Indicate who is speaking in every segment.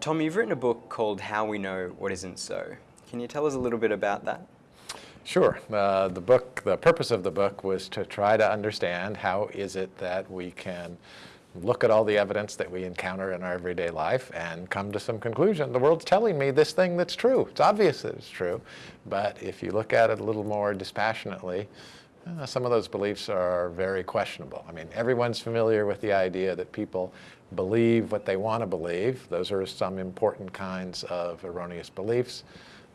Speaker 1: Tom, you've written a book called How We Know What Isn't So. Can you tell us a little bit about that?
Speaker 2: Sure. Uh, the book, the purpose of the book was to try to understand how is it that we can look at all the evidence that we encounter in our everyday life and come to some conclusion. The world's telling me this thing that's true. It's obvious that it's true. But if you look at it a little more dispassionately, uh, some of those beliefs are very questionable. I mean, everyone's familiar with the idea that people believe what they want to believe. Those are some important kinds of erroneous beliefs.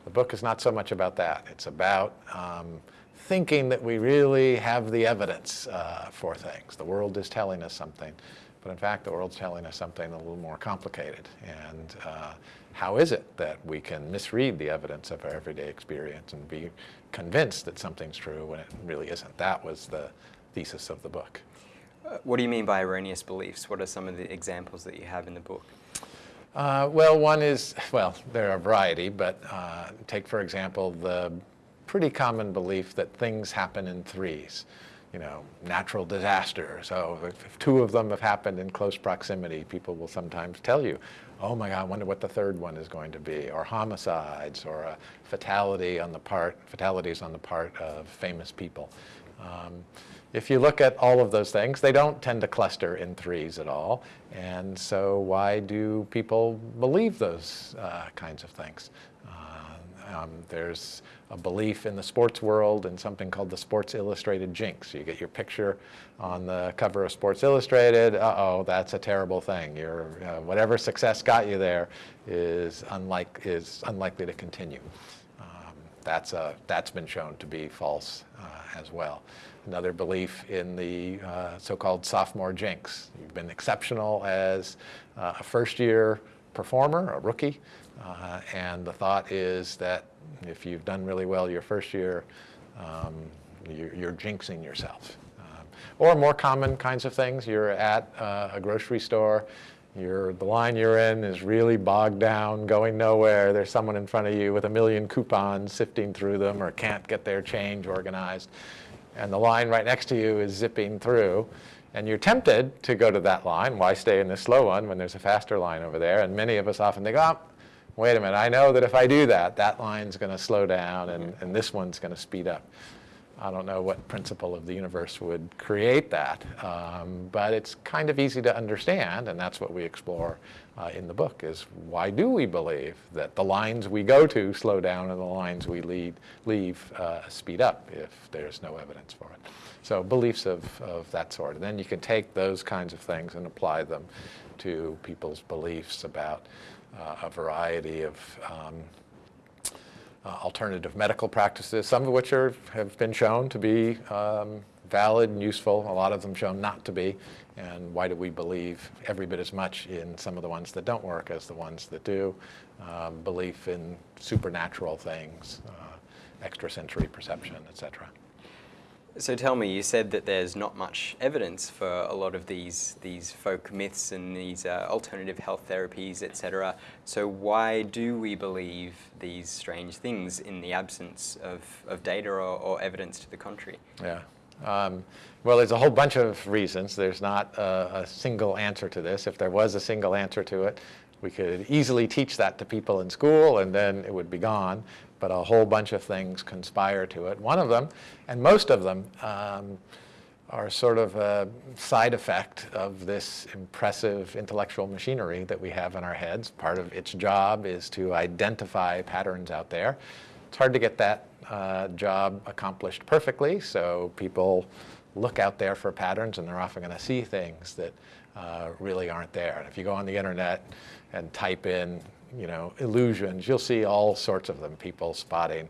Speaker 2: The book is not so much about that. It's about um, thinking that we really have the evidence uh, for things. The world is telling us something. But in fact, the world's telling us something a little more complicated. And uh, how is it that we can misread the evidence of our everyday experience and be convinced that something's true when it really isn't? That was the thesis of the book.
Speaker 1: Uh, what do you mean by erroneous beliefs? What are some of the examples that you have in the book?
Speaker 2: Uh, well, one is, well, there are a variety, but uh, take, for example, the pretty common belief that things happen in threes you know, natural disaster. So if, two of them have happened in close proximity, people will sometimes tell you, oh my God, I wonder what the third one is going to be, or homicides, or a fatality on the part, fatalities on the part of famous people. Um, if you look at all of those things, they don't tend to cluster in threes at all. And so why do people believe those uh, kinds of things? Uh, um, there's a belief in the sports world and something called the Sports Illustrated jinx. You get your picture on the cover of Sports Illustrated, uh-oh, that's a terrible thing. Your, uh, whatever success got you there is, unlike, is unlikely to continue. Um, that's, a, that's been shown to be false uh, as well. Another belief in the uh, so-called sophomore jinx. You've been exceptional as uh, a first-year performer, a rookie, uh, and the thought is that if you've done really well your first year, um, you're, you're, jinxing yourself. Um, or more common kinds of things, you're at uh, a grocery store, you're, the line you're in is really bogged down, going nowhere. There's someone in front of you with a million coupons sifting through them or can't get their change organized. And the line right next to you is zipping through. And you're tempted to go to that line. Why stay in the slow one when there's a faster line over there? And many of us often think, oh, wait a minute, I know that if I do that, that line's going to slow down and, and this one's going to speed up. I don't know what principle of the universe would create that, um, but it's kind of easy to understand, and that's what we explore uh, in the book, is why do we believe that the lines we go to slow down and the lines we lead, leave uh, speed up if there's no evidence for it. So beliefs of, of that sort. And then you can take those kinds of things and apply them to people's beliefs about a variety of um, uh, alternative medical practices, some of which are, have been shown to be um, valid and useful, a lot of them shown not to be. And why do we believe every bit as much in some of the ones that don't work as the ones that do? Um, belief in supernatural things, uh, extrasensory perception, et cetera.
Speaker 1: So tell me, you said that there's not much evidence for a lot of these these folk myths and these uh, alternative health therapies, etc. So why do we believe these strange things in the absence of, of data or, or evidence to the contrary?
Speaker 2: Yeah. Um, well, there's a whole bunch of reasons. There's not a, a single answer to this. If there was a single answer to it, we could easily teach that to people in school and then it would be gone but a whole bunch of things conspire to it. One of them, and most of them, um, are sort of a side effect of this impressive intellectual machinery that we have in our heads. Part of its job is to identify patterns out there. It's hard to get that uh, job accomplished perfectly, so people look out there for patterns and they're often going to see things that uh, really aren't there. And if you go on the internet and type in you know, illusions. You'll see all sorts of them, people spotting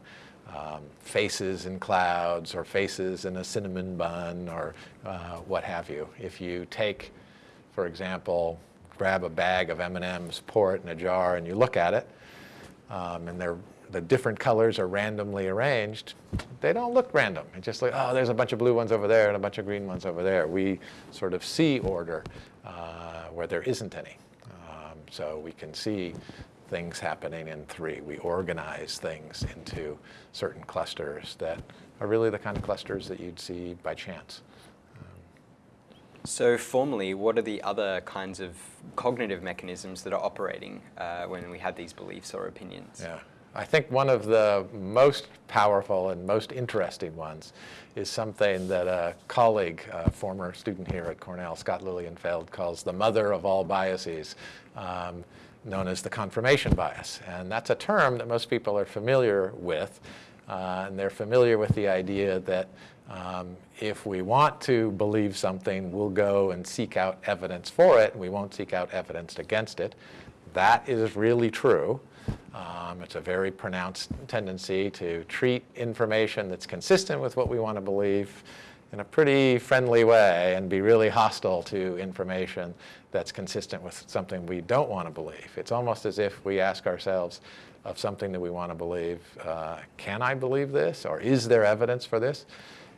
Speaker 2: um, faces in clouds or faces in a cinnamon bun or uh, what have you. If you take, for example, grab a bag of M&Ms, pour it in a jar, and you look at it, um, and they're, the different colors are randomly arranged, they don't look random. It's just like, oh, there's a bunch of blue ones over there and a bunch of green ones over there. We sort of see order uh, where there isn't any. Um, so we can see things happening in three. We organize things into certain clusters that are really the kind of clusters that you'd see by chance.
Speaker 1: So formally, what are the other kinds of cognitive mechanisms that are operating uh, when we have these beliefs or opinions?
Speaker 2: Yeah. I think one of the most powerful and most interesting ones is something that a colleague, a former student here at Cornell, Scott Lilienfeld, calls the mother of all biases, um, known as the confirmation bias. And that's a term that most people are familiar with. Uh, and they're familiar with the idea that um, if we want to believe something, we'll go and seek out evidence for it, and we won't seek out evidence against it. That is really true. Um, it's a very pronounced tendency to treat information that's consistent with what we want to believe in a pretty friendly way and be really hostile to information that's consistent with something we don't want to believe. It's almost as if we ask ourselves of something that we want to believe, uh, can I believe this or is there evidence for this?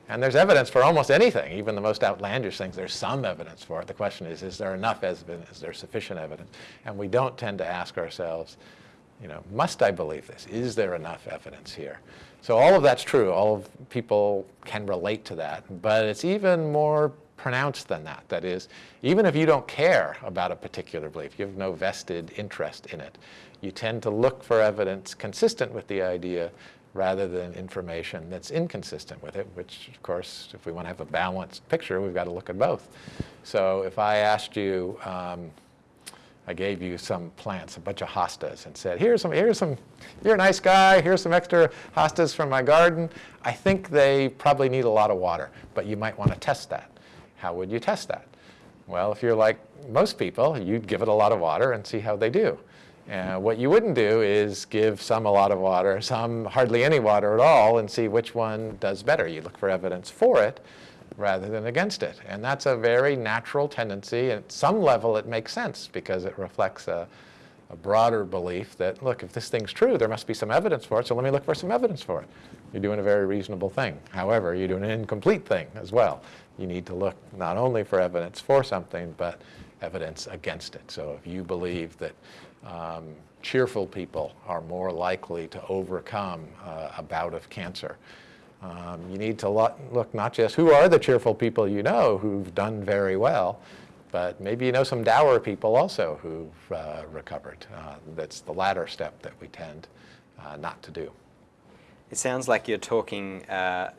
Speaker 2: And there's evidence for almost anything, even the most outlandish things. There's some evidence for it. The question is, is there enough evidence? Is there sufficient evidence? And we don't tend to ask ourselves, you know, must I believe this? Is there enough evidence here? So all of that's true. All of people can relate to that. But it's even more pronounced than that. That is, even if you don't care about a particular belief, you have no vested interest in it, you tend to look for evidence consistent with the idea rather than information that's inconsistent with it, which, of course, if we want to have a balanced picture, we've got to look at both. So if I asked you, um, I gave you some plants, a bunch of hostas, and said, here's some, here's some, you're a nice guy, here's some extra hostas from my garden. I think they probably need a lot of water, but you might want to test that. How would you test that? Well, if you're like most people, you'd give it a lot of water and see how they do. Uh, what you wouldn't do is give some a lot of water, some hardly any water at all, and see which one does better. You look for evidence for it rather than against it. And that's a very natural tendency. At some level, it makes sense because it reflects a, a broader belief that, look, if this thing's true, there must be some evidence for it, so let me look for some evidence for it. You're doing a very reasonable thing. However, you're doing an incomplete thing as well. You need to look not only for evidence for something, but evidence against it. So if you believe that um, cheerful people are more likely to overcome uh, a bout of cancer. Um, you need to look, look not just who are the cheerful people you know who've done very well, but maybe you know some dour people also who've uh, recovered. Uh, that's the latter step that we tend uh, not to do.
Speaker 1: It sounds like you're talking uh,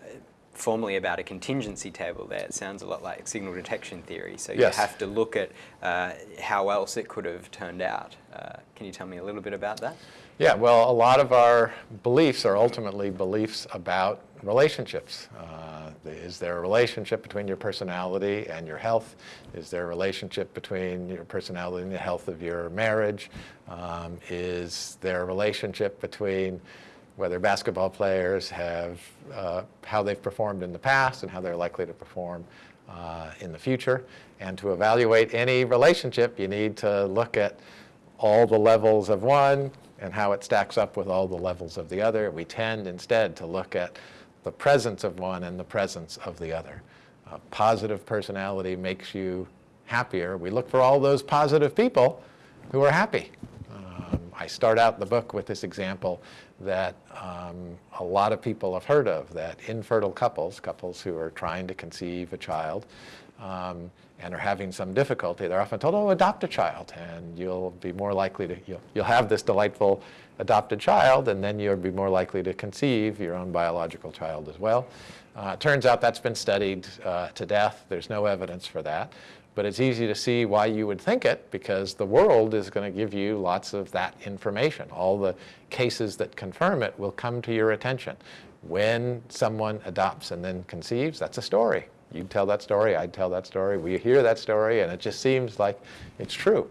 Speaker 1: formally about a contingency table there. It sounds a lot like signal detection theory. So you
Speaker 2: yes.
Speaker 1: have to look at uh, how else it could have turned out. Uh, can you tell me a little bit about that?
Speaker 2: Yeah, well, a lot of our beliefs are ultimately beliefs about relationships. Uh, is there a relationship between your personality and your health? Is there a relationship between your personality and the health of your marriage? Um, is there a relationship between whether basketball players have, uh, how they've performed in the past and how they're likely to perform uh, in the future. And to evaluate any relationship, you need to look at all the levels of one and how it stacks up with all the levels of the other. We tend instead to look at the presence of one and the presence of the other. A positive personality makes you happier. We look for all those positive people who are happy. Um, I start out the book with this example that um, a lot of people have heard of, that infertile couples, couples who are trying to conceive a child um, and are having some difficulty, they're often told, oh, adopt a child, and you'll be more likely to, you'll, you'll have this delightful adopted child, and then you'll be more likely to conceive your own biological child as well. Uh, turns out that's been studied uh, to death. There's no evidence for that. But it's easy to see why you would think it because the world is going to give you lots of that information. All the cases that confirm it will come to your attention. When someone adopts and then conceives, that's a story. You'd tell that story, I'd tell that story, we hear that story, and it just seems like it's true.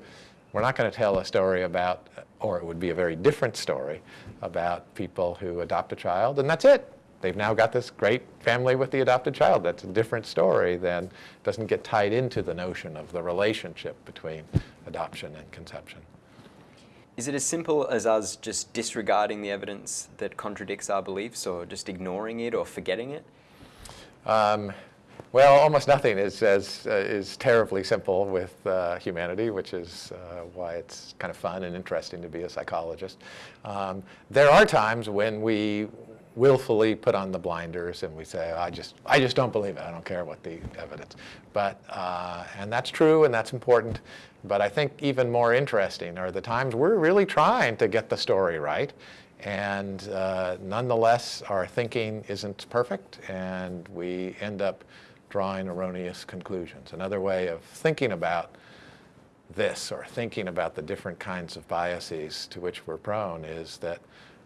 Speaker 2: We're not going to tell a story about, or it would be a very different story, about people who adopt a child, and that's it they've now got this great family with the adopted child. That's a different story than doesn't get tied into the notion of the relationship between adoption and conception.
Speaker 1: Is it as simple as us just disregarding the evidence that contradicts our beliefs or just ignoring it or forgetting it?
Speaker 2: Um, well, almost nothing is, as, uh, is terribly simple with uh, humanity, which is uh, why it's kind of fun and interesting to be a psychologist. Um, there are times when we willfully put on the blinders and we say, I just, I just don't believe it. I don't care what the evidence. But, uh, and that's true and that's important. But I think even more interesting are the times we're really trying to get the story right. And uh, nonetheless, our thinking isn't perfect and we end up drawing erroneous conclusions. Another way of thinking about this or thinking about the different kinds of biases to which we're prone is that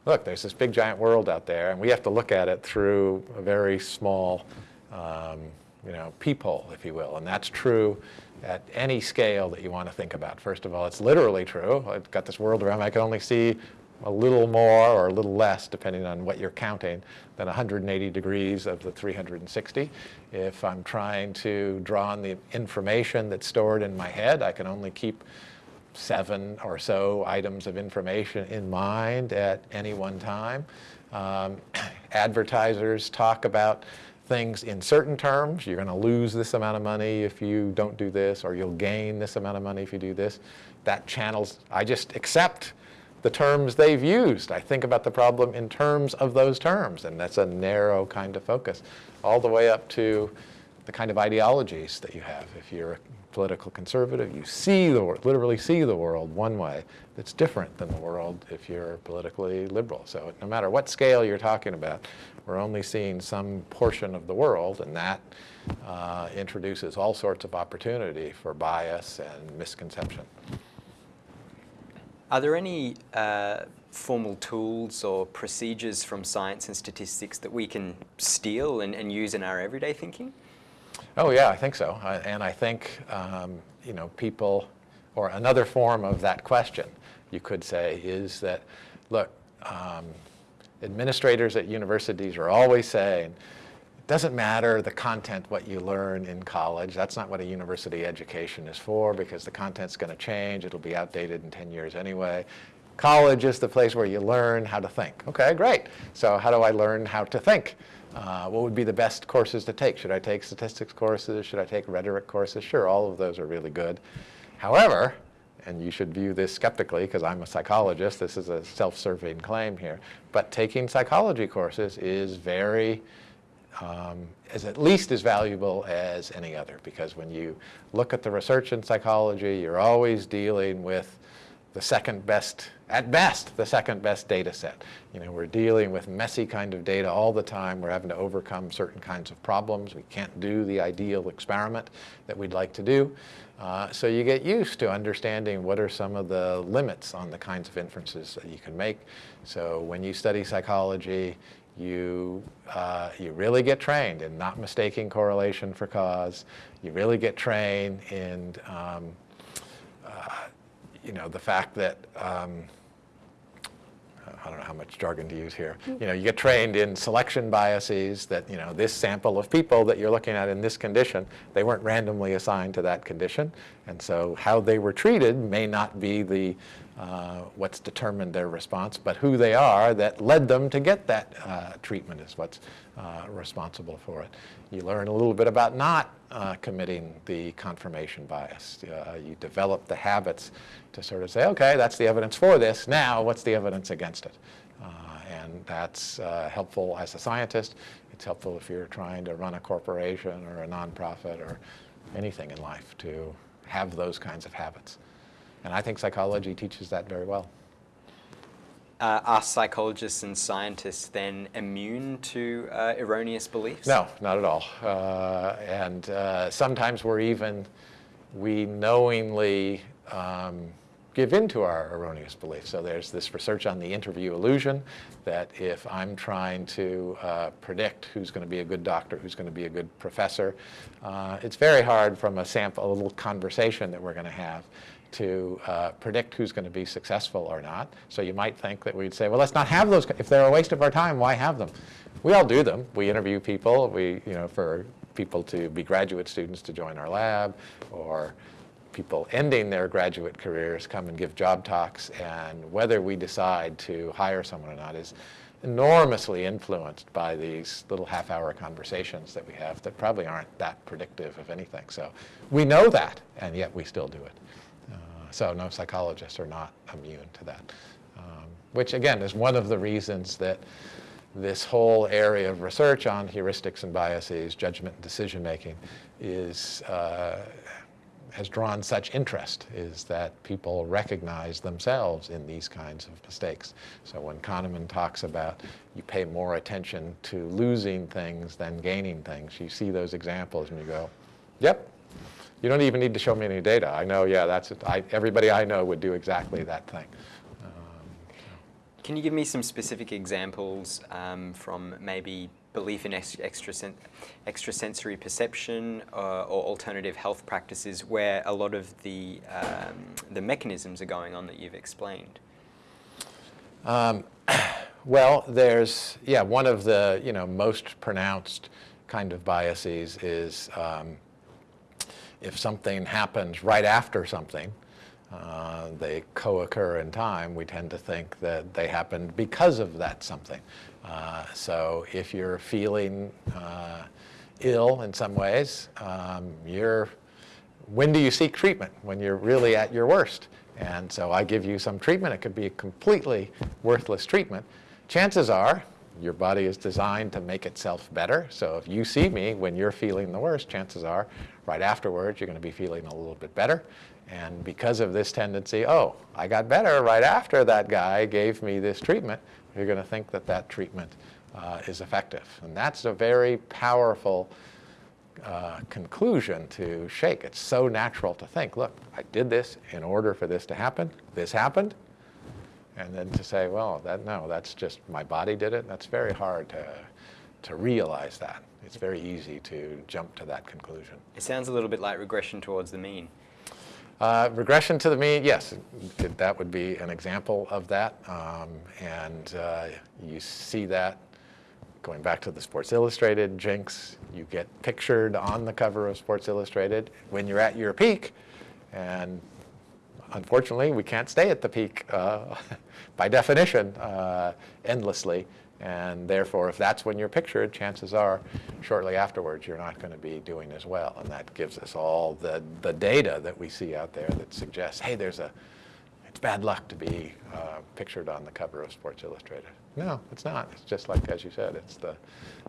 Speaker 2: look, there's this big giant world out there, and we have to look at it through a very small, um, you know, peephole, if you will. And that's true at any scale that you want to think about. First of all, it's literally true. I've got this world around me. I can only see a little more or a little less, depending on what you're counting, than 180 degrees of the 360. If I'm trying to draw on the information that's stored in my head, I can only keep seven or so items of information in mind at any one time. Um, advertisers talk about things in certain terms. You're going to lose this amount of money if you don't do this, or you'll gain this amount of money if you do this. That channels, I just accept the terms they've used. I think about the problem in terms of those terms, and that's a narrow kind of focus, all the way up to the kind of ideologies that you have. If you're a political conservative, you see the world, literally see the world one way that's different than the world if you're politically liberal. So no matter what scale you're talking about, we're only seeing some portion of the world and that uh, introduces all sorts of opportunity for bias and misconception.
Speaker 1: Are there any uh, formal tools or procedures from science and statistics that we can steal and, and use in our everyday thinking?
Speaker 2: Oh yeah, I think so. And I think, um, you know, people, or another form of that question, you could say, is that, look, um, administrators at universities are always saying, doesn't matter the content, what you learn in college. That's not what a university education is for because the content's going to change. It'll be outdated in 10 years anyway. College is the place where you learn how to think. Okay, great. So how do I learn how to think? Uh, what would be the best courses to take? Should I take statistics courses? Should I take rhetoric courses? Sure, all of those are really good. However, and you should view this skeptically because I'm a psychologist, this is a self-serving claim here, but taking psychology courses is very, um, is at least as valuable as any other because when you look at the research in psychology, you're always dealing with the second best, at best, the second best data set. You know, we're dealing with messy kind of data all the time. We're having to overcome certain kinds of problems. We can't do the ideal experiment that we'd like to do. Uh, so you get used to understanding what are some of the limits on the kinds of inferences that you can make. So when you study psychology, you, uh, you really get trained in not mistaking correlation for cause. You really get trained in um, you know, the fact that, um, I don't know how much jargon to use here. You know, you get trained in selection biases that, you know, this sample of people that you're looking at in this condition, they weren't randomly assigned to that condition. And so how they were treated may not be the, uh, what's determined their response, but who they are that led them to get that uh, treatment is what's uh, responsible for it. You learn a little bit about not uh, committing the confirmation bias. Uh, you develop the habits to sort of say, okay, that's the evidence for this. Now, what's the evidence against it? And that's helpful as a scientist. It's helpful if you're trying to run a corporation or a nonprofit or anything in life to have those kinds of habits. And I think psychology teaches that very well.
Speaker 1: Uh, are psychologists and scientists then immune to uh, erroneous beliefs?
Speaker 2: No, not at all. Uh, and uh, sometimes we're even, we knowingly um, give in to our erroneous beliefs. So there's this research on the interview illusion that if I'm trying to uh, predict who's going to be a good doctor, who's going to be a good professor, uh, it's very hard from a sample, a little conversation that we're going to have to uh, predict who's going to be successful or not. So you might think that we'd say, well, let's not have those. If they're a waste of our time, why have them? We all do them. We interview people. We, you know, for people to be graduate students to join our lab, or people ending their graduate careers come and give job talks. And whether we decide to hire someone or not is enormously influenced by these little half-hour conversations that we have that probably aren't that predictive of anything. So we know that, and yet we still do it. So no psychologists are not immune to that, um, which again is one of the reasons that this whole area of research on heuristics and biases, judgment and decision making, is uh, has drawn such interest is that people recognize themselves in these kinds of mistakes. So when Kahneman talks about you pay more attention to losing things than gaining things, you see those examples and you go, yep, you don't even need to show me any data. I know, yeah, that's it. I, everybody I know would do exactly that thing.
Speaker 1: Can you give me some specific examples um, from maybe belief in extrasen extrasensory perception uh, or alternative health practices where a lot of the, um, the mechanisms are going on that you've explained?
Speaker 2: Um, well, there's, yeah, one of the, you know, most pronounced kind of biases is um, if something happens right after something, uh, they co-occur in time, we tend to think that they happened because of that something. Uh, so if you're feeling uh, ill in some ways, um, you're, when do you seek treatment? When you're really at your worst. And so I give you some treatment. It could be a completely worthless treatment. Chances are your body is designed to make itself better. So if you see me when you're feeling the worst, chances are right afterwards you're going to be feeling a little bit better. And because of this tendency, oh, I got better right after that guy gave me this treatment, you're going to think that that treatment uh, is effective. And that's a very powerful uh, conclusion to shake. It's so natural to think, look, I did this in order for this to happen. This happened. And then to say, well, that, no, that's just my body did it. That's very hard to, to realize that. It's very easy to jump to that conclusion.
Speaker 1: It sounds a little bit like regression towards the mean.
Speaker 2: Uh, regression to the mean, yes, that would be an example of that. Um, and uh, you see that going back to the Sports Illustrated jinx, you get pictured on the cover of Sports Illustrated when you're at your peak. And unfortunately, we can't stay at the peak uh, by definition uh, endlessly. And therefore, if that's when you're pictured, chances are shortly afterwards you're not going to be doing as well. And that gives us all the, the data that we see out there that suggests, hey, there's a, it's bad luck to be uh, pictured on the cover of Sports Illustrated. No, it's not. It's just like, as you said, it's the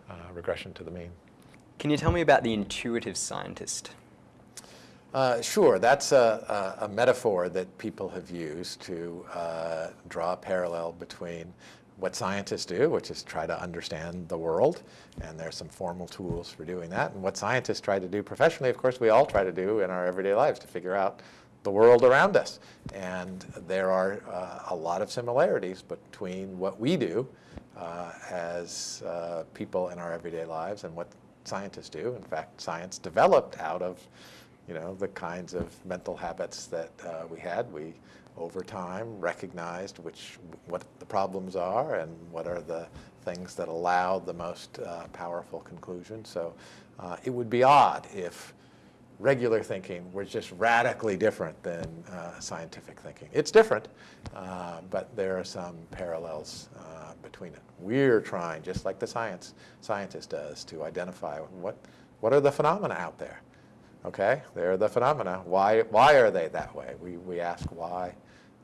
Speaker 2: uh, regression to the mean.
Speaker 1: Can you tell me about the intuitive scientist?
Speaker 2: Uh, sure, that's a, a, a, metaphor that people have used to uh, draw a parallel between what scientists do, which is try to understand the world, and there's some formal tools for doing that. And what scientists try to do professionally, of course, we all try to do in our everyday lives to figure out the world around us. And there are uh, a lot of similarities between what we do uh, as uh, people in our everyday lives and what scientists do. In fact, science developed out of you know, the kinds of mental habits that uh, we had. We over time recognized which what the problems are and what are the things that allow the most uh, powerful conclusion. So uh, it would be odd if regular thinking were just radically different than uh, scientific thinking. It's different, uh, but there are some parallels uh, between it. We're trying, just like the science scientist does, to identify what, what are the phenomena out there. Okay, they're the phenomena. Why, why are they that way? We, we ask why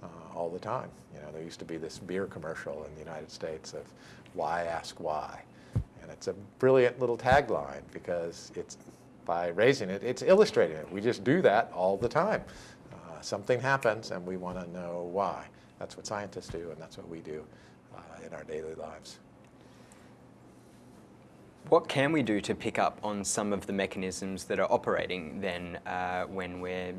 Speaker 2: uh, all the time. You know, there used to be this beer commercial in the United States of why ask why. And it's a brilliant little tagline because it's by raising it, it's illustrating it. We just do that all the time. Uh, something happens and we want to know why. That's what scientists do and that's what we do uh, in our daily lives.
Speaker 1: What can we do to pick up on some of the mechanisms that are operating then uh, when we're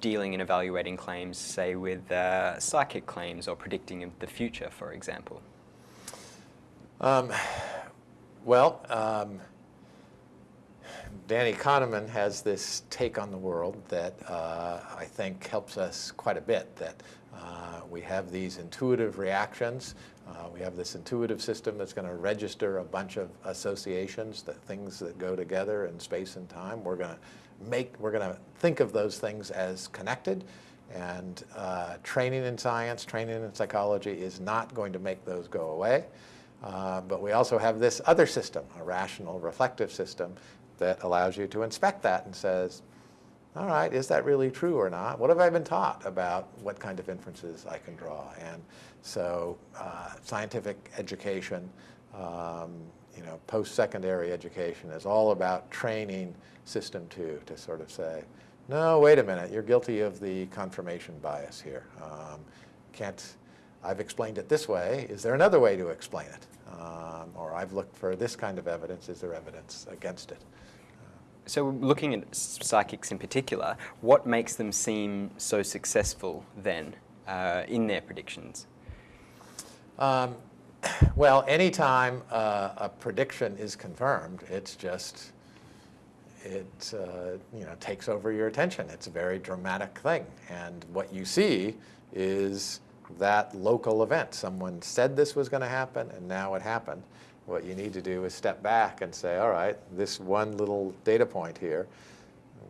Speaker 1: dealing and evaluating claims, say with uh, psychic claims or predicting the future, for example?
Speaker 2: Um, well, um, Danny Kahneman has this take on the world that uh, I think helps us quite a bit, that uh, we have these intuitive reactions uh, we have this intuitive system that's going to register a bunch of associations, that things that go together in space and time. We're going to make, we're going to think of those things as connected. And uh, training in science, training in psychology is not going to make those go away. Uh, but we also have this other system, a rational reflective system that allows you to inspect that and says, all right, is that really true or not? What have I been taught about what kind of inferences I can draw? And so uh, scientific education um, you know, post-secondary education is all about training system two to sort of say, no, wait a minute, you're guilty of the confirmation bias here. Um, can't, I've explained it this way, is there another way to explain it? Um, or I've looked for this kind of evidence, is there evidence against it?
Speaker 1: So looking at psychics in particular, what makes them seem so successful then uh, in their predictions?
Speaker 2: Um, well, anytime uh, a prediction is confirmed, it's just, it uh, you know, takes over your attention. It's a very dramatic thing. And what you see is that local event. Someone said this was going to happen, and now it happened. What you need to do is step back and say, all right, this one little data point here,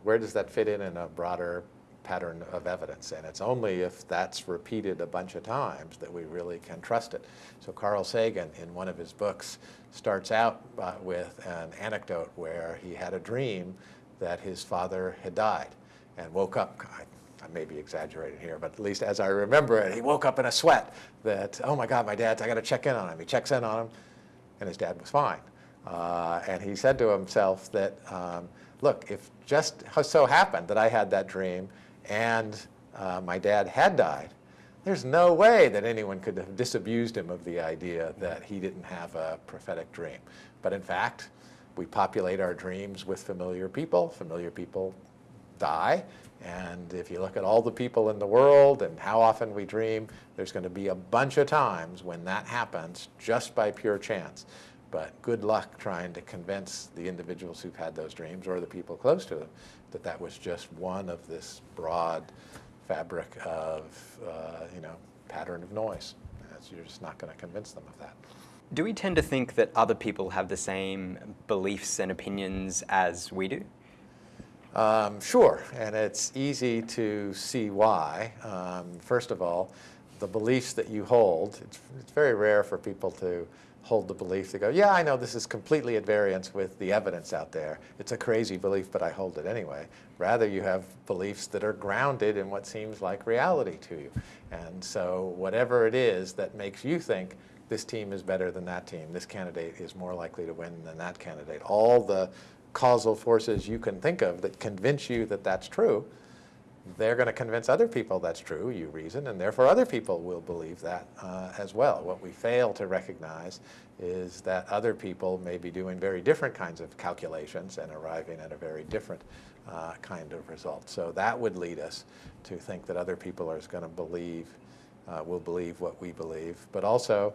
Speaker 2: where does that fit in in a broader pattern of evidence? And it's only if that's repeated a bunch of times that we really can trust it. So Carl Sagan, in one of his books, starts out uh, with an anecdote where he had a dream that his father had died and woke up. I, I may be exaggerating here, but at least as I remember it, he woke up in a sweat that, oh my God, my dad's, I got to check in on him. He checks in on him, and his dad was fine. Uh, and he said to himself that, um, look, if just so happened that I had that dream and uh, my dad had died, there's no way that anyone could have disabused him of the idea that he didn't have a prophetic dream. But in fact, we populate our dreams with familiar people. Familiar people die. And if you look at all the people in the world and how often we dream, there's going to be a bunch of times when that happens just by pure chance. But good luck trying to convince the individuals who've had those dreams or the people close to them that that was just one of this broad fabric of, uh, you know, pattern of noise. you're just not going to convince them of that.
Speaker 1: Do we tend to think that other people have the same beliefs and opinions as we do?
Speaker 2: Um, sure, and it's easy to see why. Um, first of all, the beliefs that you hold, it's, it's, very rare for people to hold the belief to go, yeah, I know this is completely at variance with the evidence out there. It's a crazy belief, but I hold it anyway. Rather, you have beliefs that are grounded in what seems like reality to you. And so whatever it is that makes you think this team is better than that team, this candidate is more likely to win than that candidate, all the causal forces you can think of that convince you that that's true, they're going to convince other people that's true, you reason, and therefore other people will believe that uh, as well. What we fail to recognize is that other people may be doing very different kinds of calculations and arriving at a very different uh, kind of result. So that would lead us to think that other people are going to believe, uh, will believe what we believe, but also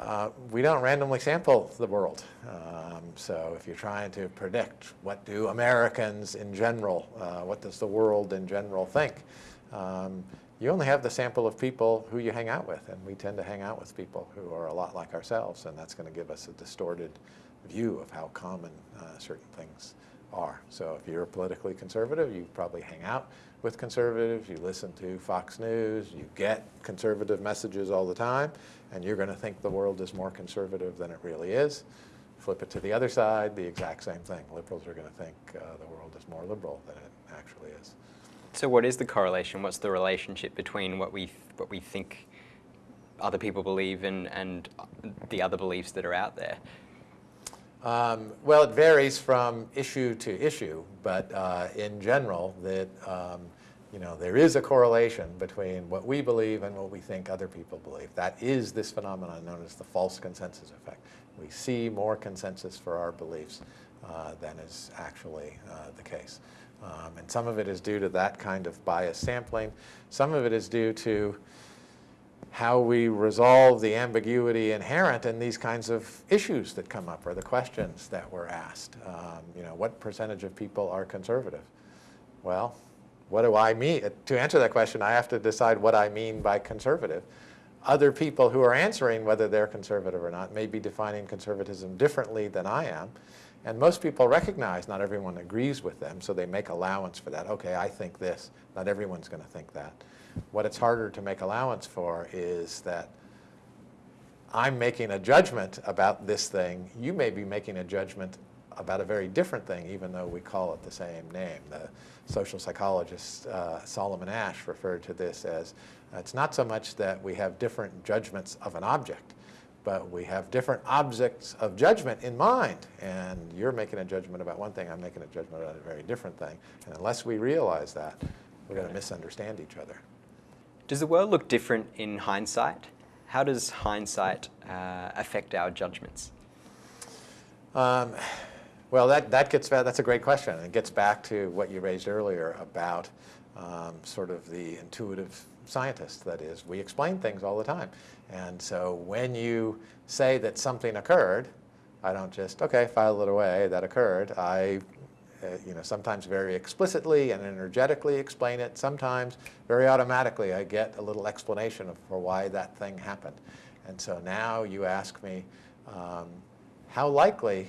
Speaker 2: uh, we don't randomly sample the world. Um, so if you're trying to predict what do Americans in general, uh, what does the world in general think, um, you only have the sample of people who you hang out with. And we tend to hang out with people who are a lot like ourselves. And that's going to give us a distorted view of how common uh, certain things are. So if you're politically conservative, you probably hang out with conservatives, you listen to Fox News, you get conservative messages all the time, and you're going to think the world is more conservative than it really is. Flip it to the other side, the exact same thing. Liberals are going to think uh, the world is more liberal than it actually is.
Speaker 1: So what is the correlation? What's the relationship between what we, what we think other people believe and, and the other beliefs that are out there?
Speaker 2: Um, well, it varies from issue to issue, but uh, in general, that um, you know there is a correlation between what we believe and what we think other people believe. That is this phenomenon known as the false consensus effect. We see more consensus for our beliefs uh, than is actually uh, the case. Um, and some of it is due to that kind of bias sampling. Some of it is due to how we resolve the ambiguity inherent in these kinds of issues that come up or the questions that were asked. Um, you know, what percentage of people are conservative? Well, what do I mean? To answer that question, I have to decide what I mean by conservative. Other people who are answering whether they're conservative or not may be defining conservatism differently than I am. And most people recognize not everyone agrees with them, so they make allowance for that. Okay, I think this. Not everyone's going to think that. What it's harder to make allowance for is that I'm making a judgment about this thing. You may be making a judgment about a very different thing, even though we call it the same name. The social psychologist uh, Solomon Asch referred to this as, uh, it's not so much that we have different judgments of an object, but we have different objects of judgment in mind. And you're making a judgment about one thing, I'm making a judgment about a very different thing. And unless we realize that, we're going to misunderstand each other.
Speaker 1: Does the world look different in hindsight? How does hindsight uh, affect our judgments?
Speaker 2: Um, well, that, that gets that's a great question. It gets back to what you raised earlier about um, sort of the intuitive scientist. That is, we explain things all the time. And so when you say that something occurred, I don't just, okay, file it away, that occurred. I, uh, you know, sometimes very explicitly and energetically explain it. Sometimes very automatically I get a little explanation for why that thing happened. And so now you ask me, um, how likely,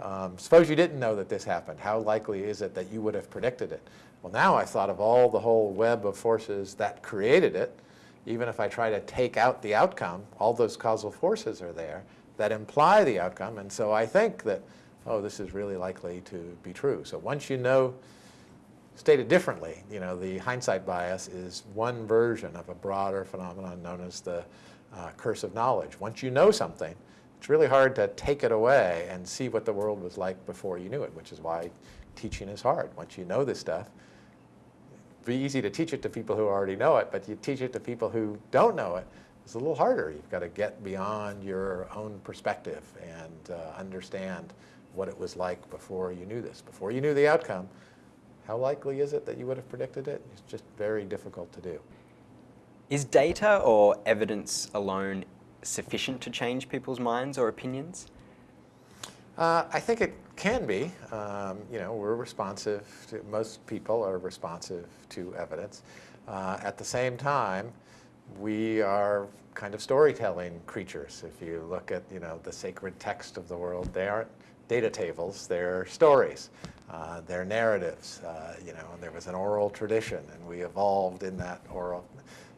Speaker 2: um, suppose you didn't know that this happened, how likely is it that you would have predicted it? Well, now I've thought of all the whole web of forces that created it. Even if I try to take out the outcome, all those causal forces are there that imply the outcome. And so I think that, oh, this is really likely to be true. So once you know, stated differently, you know, the hindsight bias is one version of a broader phenomenon known as the uh, curse of knowledge. Once you know something, it's really hard to take it away and see what the world was like before you knew it, which is why teaching is hard. Once you know this stuff, it's easy to teach it to people who already know it, but you teach it to people who don't know it, it's a little harder. You've got to get beyond your own perspective and uh, understand what it was like before you knew this. Before you knew the outcome, how likely is it that you would have predicted it? It's just very difficult to do.
Speaker 1: Is data or evidence alone sufficient to change people's minds or opinions?
Speaker 2: Uh, I think it can be. Um, you know, we're responsive to, most people are responsive to evidence. Uh, at the same time, we are kind of storytelling creatures. If you look at, you know, the sacred text of the world, they aren't data tables, they're stories. Uh, they're narratives, uh, you know, and there was an oral tradition, and we evolved in that oral.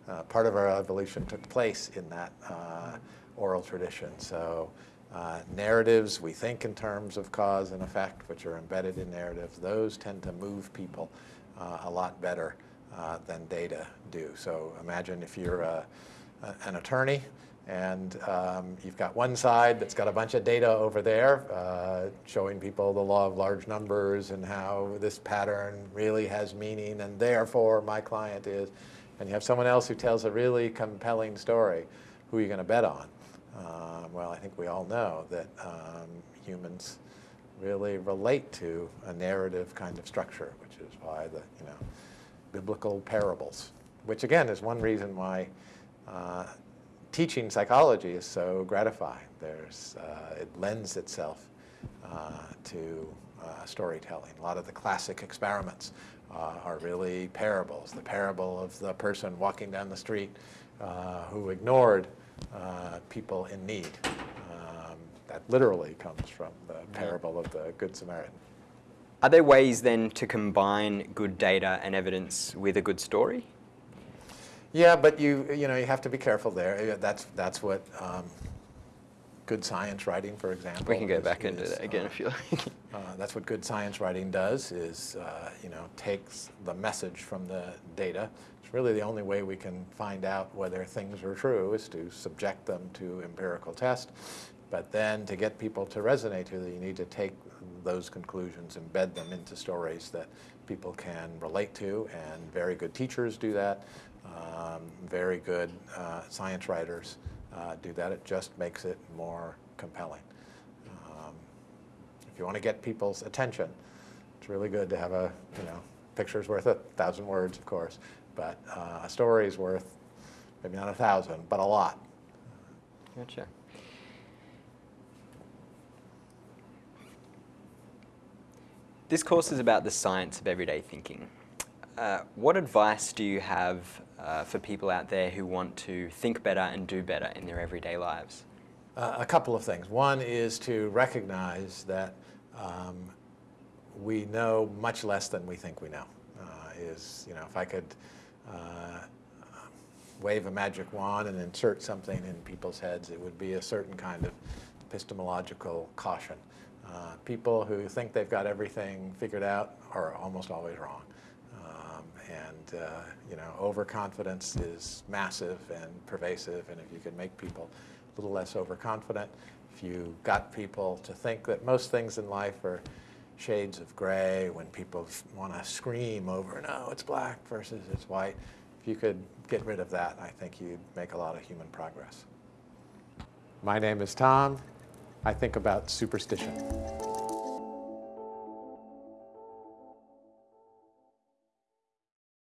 Speaker 2: Uh, part of our evolution took place in that uh, oral tradition. So uh, narratives, we think in terms of cause and effect, which are embedded in narratives. Those tend to move people uh, a lot better than data do. So imagine if you're an attorney and um, you've got one side that's got a bunch of data over there uh, showing people the law of large numbers and how this pattern really has meaning and therefore my client is. And you have someone else who tells a really compelling story. Who are you going to bet on? Uh, well, I think we all know that um, humans really relate to a narrative kind of structure, which is why the you know biblical parables, which again is one reason why uh, teaching psychology is so gratifying. There's uh, it lends itself uh, to uh, storytelling. A lot of the classic experiments uh, are really parables. The parable of the person walking down the street who ignored uh, people in need. Um, that literally comes from the parable of the Good Samaritan.
Speaker 1: Are there ways then to combine good data and evidence with a good story?
Speaker 2: Yeah, but you you know you have to be careful there. That's that's what um, good science writing, for example.
Speaker 1: We can go is, back into is, that again uh, if you like.
Speaker 2: uh, that's what good science writing does. Is uh, you know takes the message from the data it's really the only way we can find out whether things are true is to subject them to empirical test. But then to get people to resonate with it, you need to take those conclusions, embed them into stories that people can relate to, and very good teachers do that. Um, very good uh, science writers uh, do that. It just makes it more compelling. Um, if you want to get people's attention, it's really good to have a, you know, picture's worth a thousand words, of course, but uh, a story is worth maybe not a thousand, but a lot.
Speaker 1: Gotcha. This course is about the science of everyday thinking. Uh, what advice do you have uh, for people out there who want to think better and do better in their everyday lives?
Speaker 2: Uh, a couple of things. One is to recognize that um, we know much less than we think we know. Uh, is, you know, if I could uh, wave a magic wand and insert something in people's heads, it would be a certain kind of epistemological caution. Uh, people who think they've got everything figured out are almost always wrong. And, uh, you know, overconfidence is massive and pervasive, and if you can make people a little less overconfident, if you got people to think that most things in life are shades of gray, when people want to scream over, no, it's black versus it's white, if you could get rid of that, I think you'd make a lot of human progress. My name is Tom. I think about superstition.